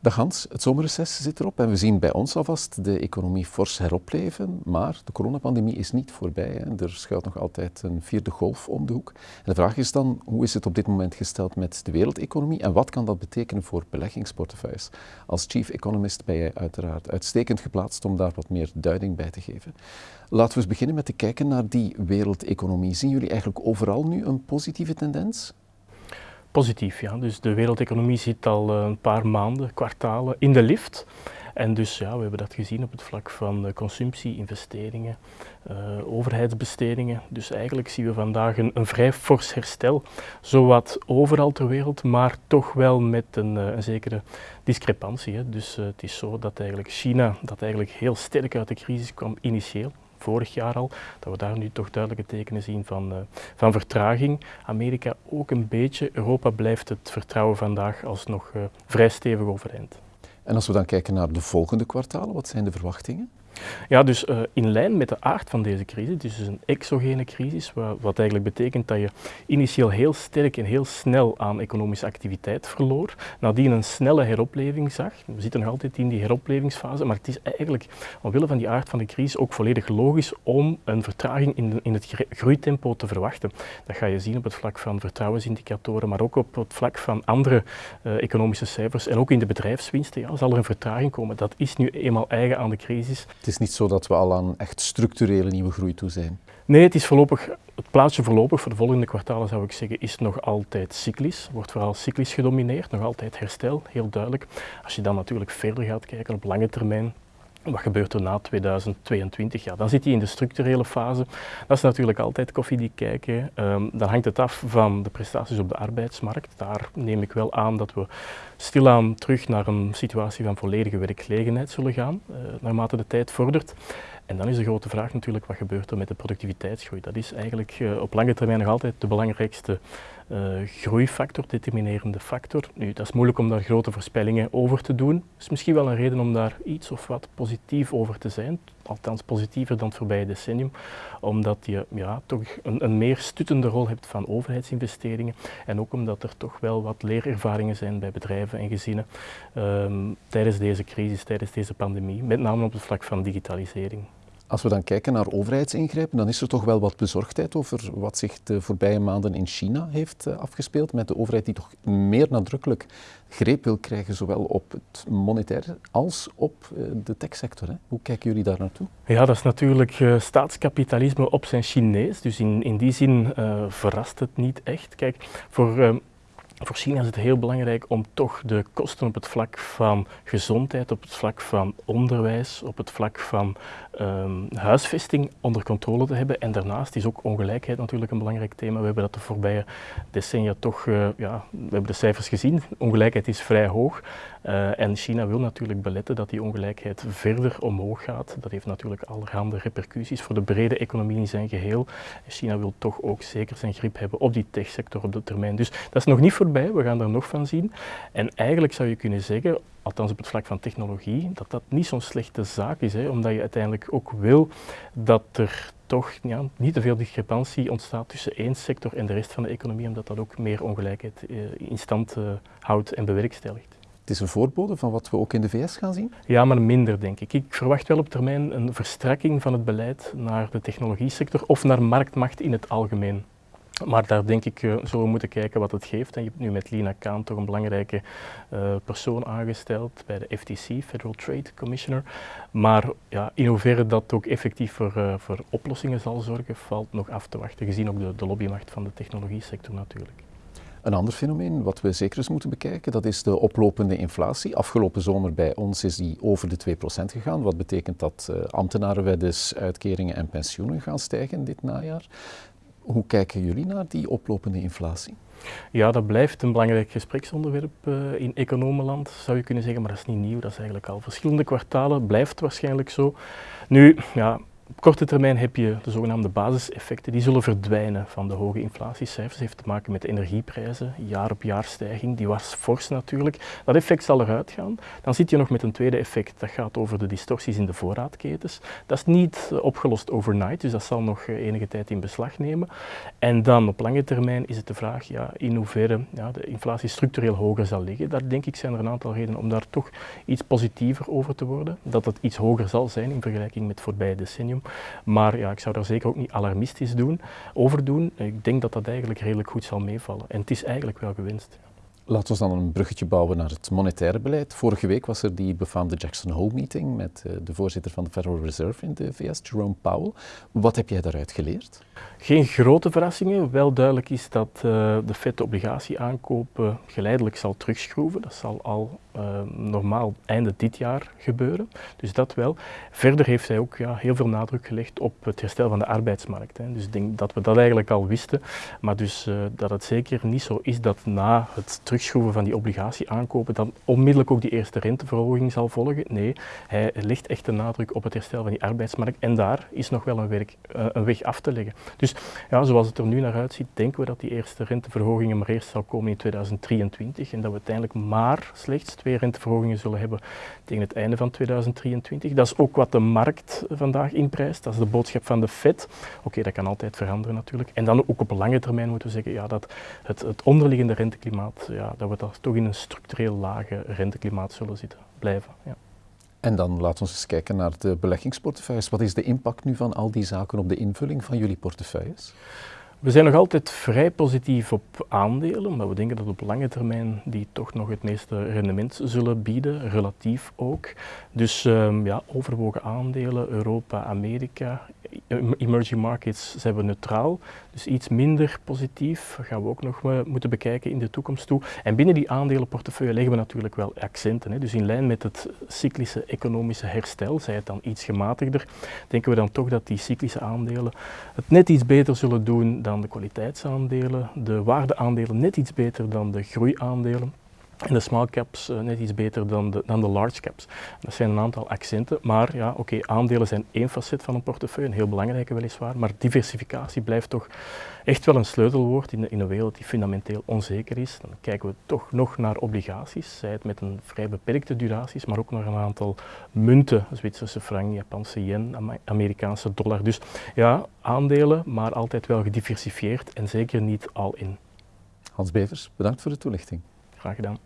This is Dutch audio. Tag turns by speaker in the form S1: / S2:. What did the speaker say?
S1: Dag Hans, het zomerreces zit erop en we zien bij ons alvast de economie fors heropleven, maar de coronapandemie is niet voorbij. Hè. Er schuilt nog altijd een vierde golf om de hoek. En de vraag is dan, hoe is het op dit moment gesteld met de wereldeconomie en wat kan dat betekenen voor beleggingsportefeuilles? Als chief economist ben jij uiteraard uitstekend geplaatst om daar wat meer duiding bij te geven. Laten we eens beginnen met te kijken naar die wereldeconomie. Zien jullie eigenlijk overal nu een positieve tendens?
S2: Positief. Ja. Dus de wereldeconomie zit al eh, een paar maanden, kwartalen in de lift. En dus ja, we hebben dat gezien op het vlak van consumptie, investeringen, uh, overheidsbestedingen. Dus eigenlijk zien we vandaag een, vrij fors herstel, zowat overal ter wereld, maar toch wel met een, een zekere discrepantie. Hè. Dus het is zo dat eigenlijk China, dat eigenlijk heel sterk uit de crisis kwam initieel, vorig jaar al, dat we daar nu toch duidelijke tekenen zien van, uh, van vertraging. Amerika ook een beetje. Europa blijft het vertrouwen vandaag alsnog uh, vrij stevig overeind.
S1: En als we dan kijken naar de volgende kwartalen, wat zijn de verwachtingen?
S2: Ja, dus uh, in lijn met de aard van deze crisis, dus een exogene crisis, wat, eigenlijk betekent dat je initieel heel sterk en heel snel aan economische activiteit verloor, nadien een snelle heropleving zag. We zitten nog altijd in die heroplevingsfase, maar het is eigenlijk omwille van die aard van de crisis ook volledig logisch om een vertraging in, in het groeitempo te verwachten. Dat ga je zien op het vlak van vertrouwensindicatoren, maar ook op het vlak van andere uh, economische cijfers en ook in de bedrijfswinsten ja, zal er een vertraging komen. Dat is nu eenmaal eigen aan de crisis.
S1: Het is niet zo dat we al aan echt structurele nieuwe groei toe zijn.
S2: Nee, het is voorlopig, het plaatje voorlopig voor de volgende kwartalen zou ik zeggen, is nog altijd cyclisch. Wordt vooral cyclisch gedomineerd, nog altijd herstel, heel duidelijk. Als je dan natuurlijk verder gaat kijken op lange termijn, wat gebeurt er na 2022? Ja, dan zit hij in de structurele fase. Dat is natuurlijk altijd koffiedik kijken. Um, dan hangt het af van de prestaties op de arbeidsmarkt. Daar neem ik wel aan dat we stilaan terug naar een situatie van volledige werkgelegenheid zullen gaan, uh, naarmate de tijd vordert. En dan is de grote vraag natuurlijk, wat gebeurt er met de productiviteitsgroei? Dat is eigenlijk uh, op lange termijn nog altijd de belangrijkste uh, groeifactor, determinerende factor. Nu, dat is moeilijk om daar grote voorspellingen over te doen. Het is misschien wel een reden om daar iets of wat positief over te zijn, althans positiever dan het voorbije decennium, omdat je ja, toch een, een meer stuttende rol hebt van overheidsinvesteringen en ook omdat er toch wel wat leerervaringen zijn bij bedrijven en gezinnen um, tijdens deze crisis, tijdens deze pandemie, met name op het vlak van digitalisering.
S1: Als we dan kijken naar overheidsingrijpen, dan is er toch wel wat bezorgdheid over wat zich de voorbije maanden in China heeft uh, afgespeeld. Met de overheid die toch meer nadrukkelijk greep wil krijgen, zowel op het monetaire als op uh, de techsector. Hoe kijken jullie daar naartoe?
S2: Ja, dat is natuurlijk uh, staatskapitalisme op zijn Chinees. Dus in, in die zin verrast het niet echt. Kijk, voor voor China is het heel belangrijk om toch de kosten op het vlak van gezondheid, op het vlak van onderwijs, op het vlak van um, huisvesting onder controle te hebben. En daarnaast is ook ongelijkheid natuurlijk een belangrijk thema. We hebben dat de voorbije decennia toch, uh, ja, we hebben de cijfers gezien, ongelijkheid is vrij hoog. Uh, en China wil natuurlijk beletten dat die ongelijkheid verder omhoog gaat. Dat heeft natuurlijk allerhande repercussies voor de brede economie in zijn geheel. China wil toch ook zeker zijn grip hebben op die techsector op de termijn. Dus dat is nog niet voorbij, we gaan er nog van zien. En eigenlijk zou je kunnen zeggen, althans op het vlak van technologie, dat dat niet zo'n slechte zaak is, hè, omdat je uiteindelijk ook wil dat er toch ja, niet te veel discrepantie ontstaat tussen één sector en de rest van de economie, omdat dat ook meer ongelijkheid uh, in stand uh, houdt en bewerkstelligt.
S1: Het is een voorbode van wat we ook in de VS gaan zien?
S2: Ja, maar minder denk ik. Ik verwacht wel op termijn een verstrekking van het beleid naar de technologiesector of naar marktmacht in het algemeen. Maar daar denk ik uh, zullen we moeten kijken wat het geeft. En je hebt nu met Lina Kaan toch een belangrijke uh, persoon aangesteld bij de FTC, Federal Trade Commissioner. Maar ja, in hoeverre dat ook effectief voor, uh, voor oplossingen zal zorgen, valt nog af te wachten, gezien ook de, de lobbymacht van de technologiesector natuurlijk.
S1: Een ander fenomeen wat we zeker eens moeten bekijken, dat is de oplopende inflatie. Afgelopen zomer bij ons is die over de 2% gegaan, wat betekent dat uh, ambtenarenweddes, uitkeringen en pensioenen gaan stijgen dit najaar. Hoe kijken jullie naar die oplopende inflatie?
S2: Ja, dat blijft een belangrijk gespreksonderwerp uh, in economenland, zou je kunnen zeggen, maar dat is niet nieuw. Dat is eigenlijk al verschillende kwartalen, blijft waarschijnlijk zo. Nu, ja, Op korte termijn heb je de zogenaamde basiseffecten, die zullen verdwijnen van de hoge inflatiecijfers. Dat heeft te maken met energieprijzen, jaar op jaar stijging, die was fors natuurlijk. Dat effect zal eruit gaan. Dan zit je nog met een tweede effect, dat gaat over de distorties in de voorraadketens. Dat is niet eh, opgelost overnight, dus dat zal nog eh, enige tijd in beslag nemen. En dan op lange termijn is het de vraag ja, in hoeverre ja, de inflatie structureel hoger zal liggen. Daar denk ik zijn er een aantal redenen om daar toch iets positiever over te worden. Dat het iets hoger zal zijn in vergelijking met voorbije decennium. Maar ja, ik zou daar zeker ook niet alarmistisch doen, over doen. Ik denk dat dat eigenlijk redelijk goed zal meevallen. En het is eigenlijk wel gewenst.
S1: Laten we dan een bruggetje bouwen naar het monetaire beleid. Vorige week was er die befaamde Jackson Hole-meeting met eh, de voorzitter van de Federal Reserve in de VS, Jerome Powell. Wat heb jij daaruit geleerd?
S2: Geen grote verrassingen. Wel duidelijk is dat uh, de Fed de obligatieaankopen geleidelijk zal terugschroeven. Dat zal al uh, normaal einde dit jaar gebeuren. Dus dat wel. Verder heeft hij ook ja, heel veel nadruk gelegd op het herstel van de arbeidsmarkt. Hè. Dus ik denk dat we dat eigenlijk al wisten. Maar dus dat het zeker niet zo is dat na het terugschroeven van die obligatieaankopen dan onmiddellijk ook die eerste renteverhoging zal volgen. Nee, hij legt echt de nadruk op het herstel van die arbeidsmarkt. En daar is nog wel een, werk, een weg af te leggen. Dus ja, zoals het er nu naar uitziet, denken we dat die eerste renteverhogingen maar eerst zal komen in 2023 en dat we uiteindelijk maar slechts twee renteverhogingen zullen hebben tegen het einde van 2023. Dat is ook wat de markt vandaag inprijst, dat is de boodschap van de Fed. Oké, dat kan altijd veranderen natuurlijk. En dan ook op lange termijn moeten we zeggen ja, dat het, het onderliggende renteklimaat, dat we dat toch in een structureel lage renteklimaat zullen zitten, blijven. Ja.
S1: En dan laten we eens kijken naar de beleggingsportefeuilles. Wat is de impact nu van al die zaken op de invulling van jullie portefeuilles?
S2: We zijn nog altijd vrij positief op aandelen, maar we denken dat op lange termijn die toch nog het meeste rendement zullen bieden, relatief ook. Dus um, ja, overwogen aandelen, Europa, Amerika, emerging markets zijn we neutraal, dus iets minder positief gaan we ook nog moeten bekijken in de toekomst toe. En binnen die aandelenportefeuille leggen we natuurlijk wel accenten. Hè. Dus in lijn met het cyclische economische herstel, zij het dan iets gematigder, denken we dan toch dat die cyclische aandelen het net iets beter zullen doen dan de kwaliteitsaandelen, de waardeaandelen net iets beter dan de groeiaandelen. En de small caps uh, net iets beter dan de, dan de large caps. Dat zijn een aantal accenten, maar ja, oké, aandelen zijn één facet van een portefeuille, een heel belangrijke weliswaar, maar diversificatie blijft toch echt wel een sleutelwoord in, in een wereld die fundamenteel onzeker is. Dan kijken we toch nog naar obligaties, zij het met een vrij beperkte duraties, maar ook naar een aantal munten, Zwitserse frank, Japanse yen, Amerikaanse dollar. Dus ja, aandelen, maar altijd wel gediversifieerd en zeker niet al in.
S1: Hans Bevers, bedankt voor de toelichting.
S2: Graag gedaan.